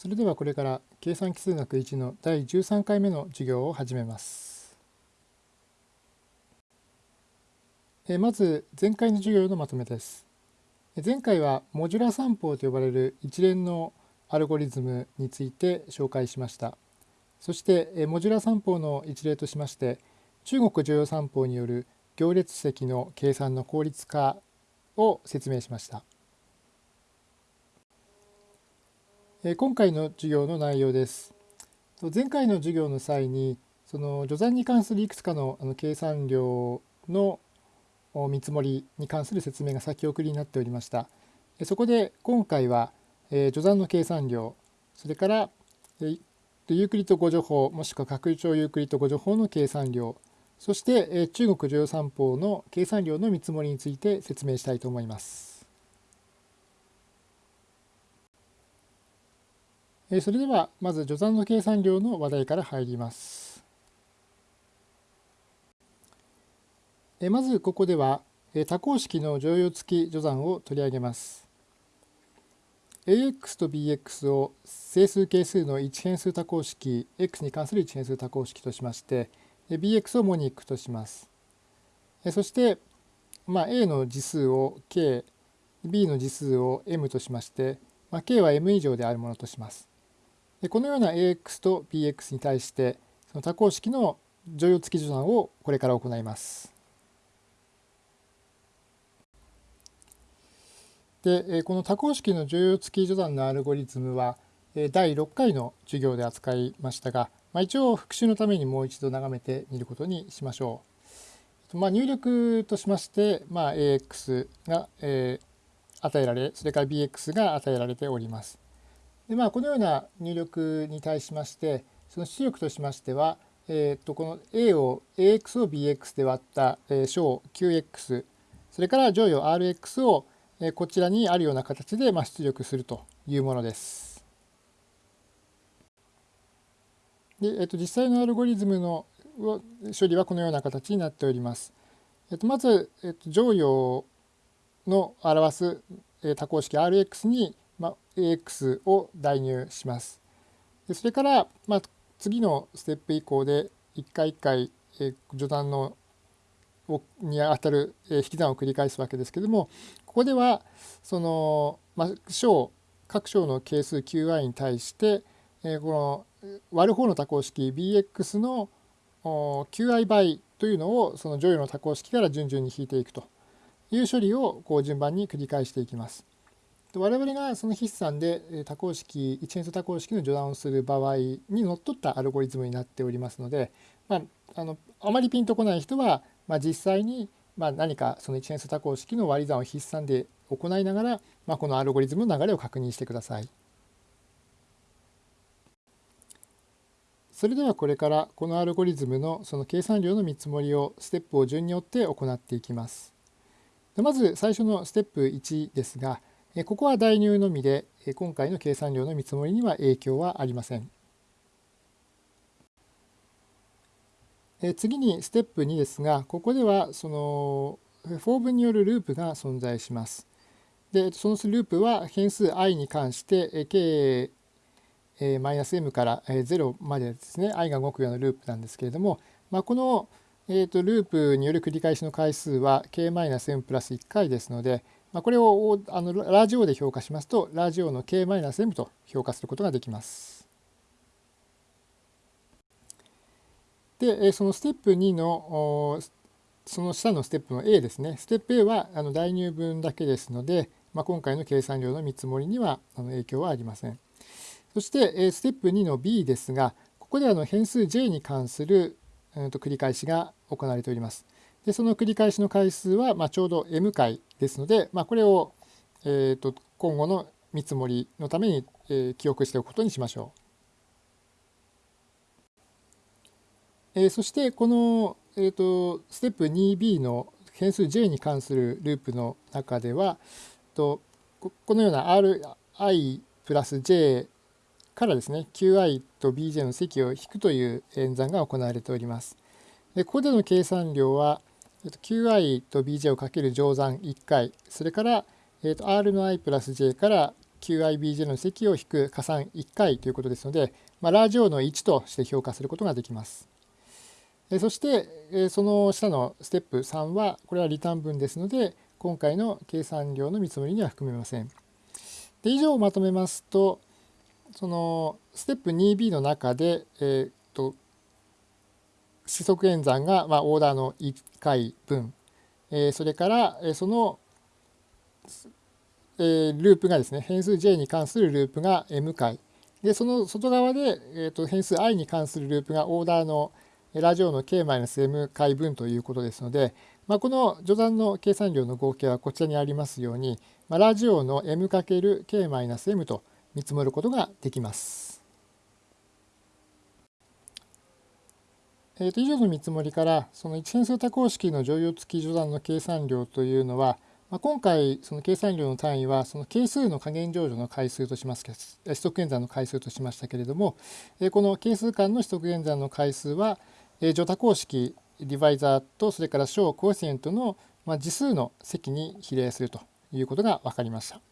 それではこれから計算奇数学1の第13回目の授業を始めます。えまず前回の授業のまとめです。前回はモジュラ散法と呼ばれる一連のアルゴリズムについて紹介しました。そしてモジュラ散法の一例としまして中国常用散法による行列積の計算の効率化を説明しました。今回の授業の内容です。前回の授業の際にその序算に関するいくつかのあの計算量の見積もりに関する説明が先送りになっておりました。そこで今回は序算の計算量それからユークリッド誤助法もしくは拡張ユークリッド誤助法の計算量そして中国常用三法の計算量の見積もりについて説明したいと思います。それではまず序算の計算量の話題から入ります。まずここでは多項式の乗用付き序算を取り上げます。ax と bx を整数係数の一変数多項式 x に関する一変数多項式としまして bx をモニックとします。そして、まあ、a の次数を k b の次数を m としまして、まあ、k は m 以上であるものとします。でこのような ax と bx に対してその多項式の乗用付き序算をこれから行います。でこの多項式の乗用付き序算のアルゴリズムは第6回の授業で扱いましたが、まあ、一応復習のためにもう一度眺めてみることにしましょう。まあ、入力としまして、まあ、ax が、えー、与えられそれから bx が与えられております。でまあ、このような入力に対しましてその出力としましては、えー、とこの a を ax を bx で割った小 qx それから乗与 rx をこちらにあるような形でま出力するというものです。でえっと、実際のアルゴリズムの処理はこのような形になっております。えっと、まず、えっと、乗与の表す多項式 Rx にまあ、AX を代入します。でそれから、まあ、次のステップ以降で一回一回、え序断のにあたる、え引き算を繰り返すわけですけどもここではその、まあ、小各小の係数 qi に対して、えこの割る方の多項式 bx の qi 倍というのをその乗与の多項式から順々に引いていくという処理をこう順番に繰り返していきます。我々がその筆算で多項式一変数多項式の序断をする場合にのっとったアルゴリズムになっておりますので、まあ、あのあまりピンとこない人は、まあ、実際にまあ何かその一変数多項式の割り算を筆算で行いながら、まあ、このアルゴリズムの流れを確認してください。それではこれからこのアルゴリズムのその計算量の見積もりをステップを順によって行っていきます。まず最初のステップ1ですが、ここは代入のみで今回の計算量の見積もりには影響はありません。次にステップ2ですがここではそのfor 文によるループが存在します。でそのループは変数 i に関して k マイナス m から0までですね i が動くようなループなんですけれども、まあ、この、えー、とループによる繰り返しの回数は k マイナス m プラス1回ですので、まあ、これをあのラージ O で評価しますとラジオの k-m と評価することができます。でそのステップ2のその下のステップの A ですねステップ A はあの代入分だけですので、まあ、今回の計算量の見積もりにはあの影響はありません。そしてステップ2の B ですがここであの変数 J に関する、うん、と繰り返しが行われております。でその繰り返しの回数は、まあ、ちょうど m 回ですので、まあ、これを、えーと、今後の見積もりのために、えー、記憶しておくことにしましょう。えー、そしてこの、えーと、ステップ 2b の変数 j に関するループの中ではとこのような ri プラス j からですね qi と bj の積を引くという演算が行われております。でここでの計算量は qi と bj をかける乗算1回それから、えー、と r の i プラス j から QIBJ の積を引く加算1回ということですので、まあ、ラージ O の1として評価することができます。そしてその下のステップ3はこれはリターン分ですので今回の計算量の見積もりには含めません。で以上をまとめますとそのステップ 2B の中で、えーと、四則演算が、まあ、オーダーの1回分、えー、それから、えー、その、えー、ループがですね変数 j に関するループが m 回でその外側で、えーと、変数 i に関するループがオーダーのラジオの k-m 回分ということですので、まあ、この序算の計算量の合計はこちらにありますように、まあ、ラジオの m×k-m と見積もることができます。えー、と以上の見積もりからその一変数多項式の乗用付き序算の計算量というのは、まあ、今回その計算量の単位はその係数の加減乗除の回数とします四則演算の回数としましたけれども、えー、この係数間の四則演算の回数は、えー、乗多項式ディバイザーとそれから小コエフィシエントの、まあ、次数の積に比例するということが分かりました。